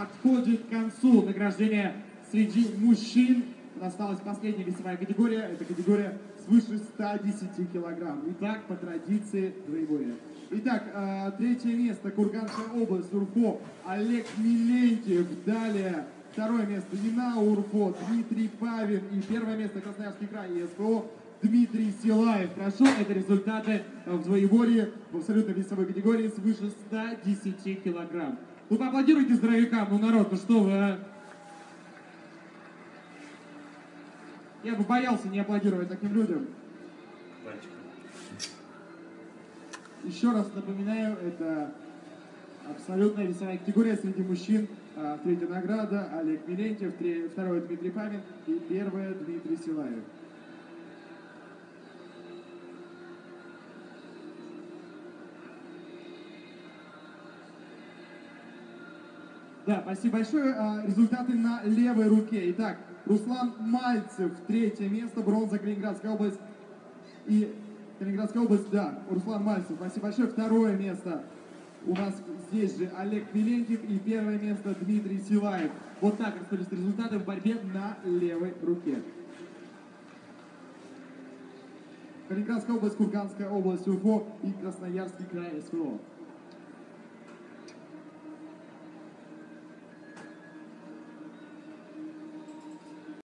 подходит к концу. Награждение среди мужчин. Осталась последняя весовая категория. Это категория свыше 110 килограмм. Итак, по традиции двоеборья. Итак, э, третье место. Курганская область. Урфо. Олег Милентьев. Далее второе место. Нина Урфо. Дмитрий Павин. И первое место Красноярский край. И. Дмитрий Силаев. Прошу, это результаты в двоеборье в абсолютно весовой категории свыше 110 килограмм. Ну поаплодируйте здоровякам, ну народ, ну что вы, а? Я бы боялся не аплодировать таким людям. Еще раз напоминаю, это абсолютная весовая категория среди мужчин. А, Третья награда Олег Милентьев, второе Дмитрий Павин и первое Дмитрий Силаев. Да, спасибо большое. А, Результаты на левой руке. Итак, Руслан Мальцев, третье место, бронза Калининградская область. И Калининградская область, да, Руслан Мальцев, спасибо большое. Второе место у нас здесь же Олег Милентьев и первое место Дмитрий Силаев. Вот так распределились результаты в борьбе на левой руке. Калининградская область, Курганская область, УФО и Красноярский край СВО.